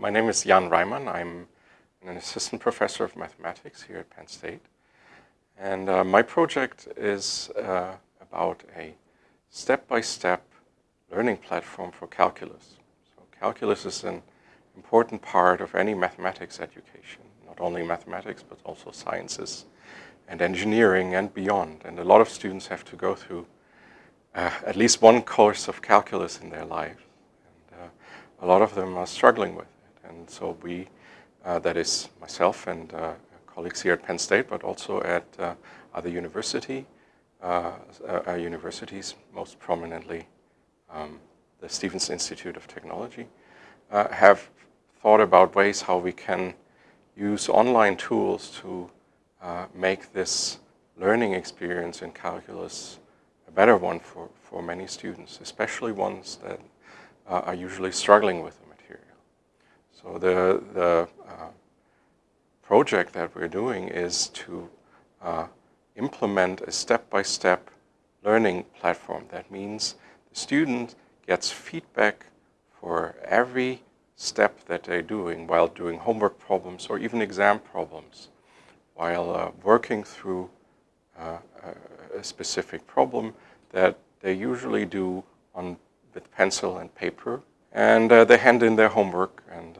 my name is Jan Reimann. I'm an assistant professor of mathematics here at Penn State. And uh, my project is uh, about a step-by-step -step learning platform for calculus. So calculus is an important part of any mathematics education, not only mathematics, but also sciences and engineering and beyond. And a lot of students have to go through uh, at least one course of calculus in their life And, a lot of them are struggling with it. And so we, uh, that is myself and uh, colleagues here at Penn State, but also at uh, other university, uh, uh, universities, most prominently um, the Stevens Institute of Technology, uh, have thought about ways how we can use online tools to make this learning experience in calculus a better one for, for many students, especially ones that uh, are usually struggling with the material. So the, the uh, project that we're doing is to uh, implement a step-by-step -step learning platform. That means the student gets feedback for every step that they're doing while doing homework problems or even exam problems, while uh, working through uh, a specific problem that they usually do on with pencil and paper. And uh, they hand in their homework. And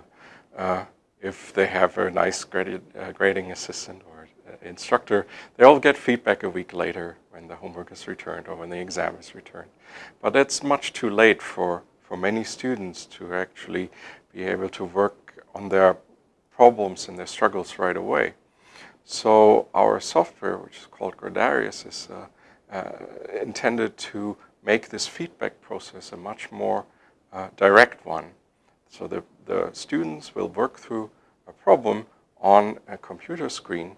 uh, if they have a nice graded, uh, grading assistant or uh, instructor, they all get feedback a week later when the homework is returned or when the exam is returned. But it's much too late for, for many students to actually be able to work on their problems and their struggles right away. So our software, which is called Gradarius, is uh, uh, intended to make this feedback process a much more uh, direct one. So the, the students will work through a problem on a computer screen,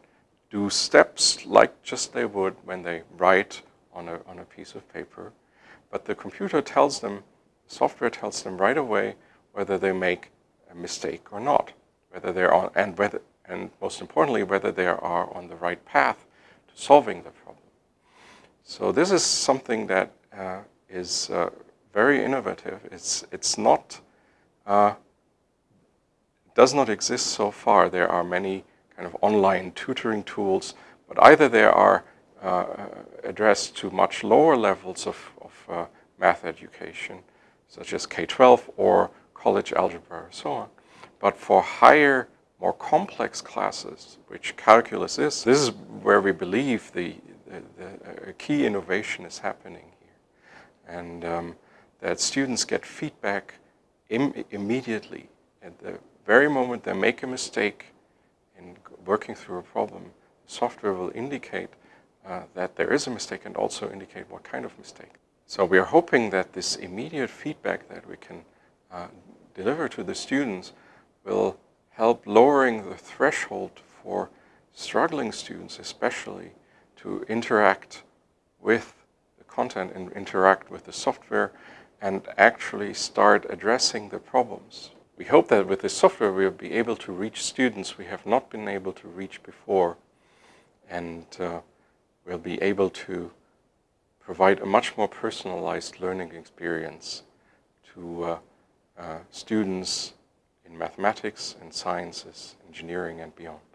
do steps like just they would when they write on a, on a piece of paper. But the computer tells them, software tells them right away whether they make a mistake or not, whether they're and whether, and most importantly, whether they are on the right path to solving the problem. So this is something that uh, is uh, very innovative. It's, it's not, uh, does not exist so far. There are many kind of online tutoring tools, but either they are uh, addressed to much lower levels of, of uh, math education, such as K-12 or college algebra or so on. But for higher, more complex classes, which calculus is, this is where we believe the, the, the key innovation is happening here. And um, that students get feedback Im immediately at the very moment they make a mistake in working through a problem, software will indicate uh, that there is a mistake and also indicate what kind of mistake. So we are hoping that this immediate feedback that we can uh, deliver to the students will help lowering the threshold for struggling students especially to interact with the content and interact with the software and actually start addressing the problems. We hope that with this software we'll be able to reach students we have not been able to reach before and uh, we'll be able to provide a much more personalized learning experience to uh, uh, students in mathematics and sciences, engineering and beyond.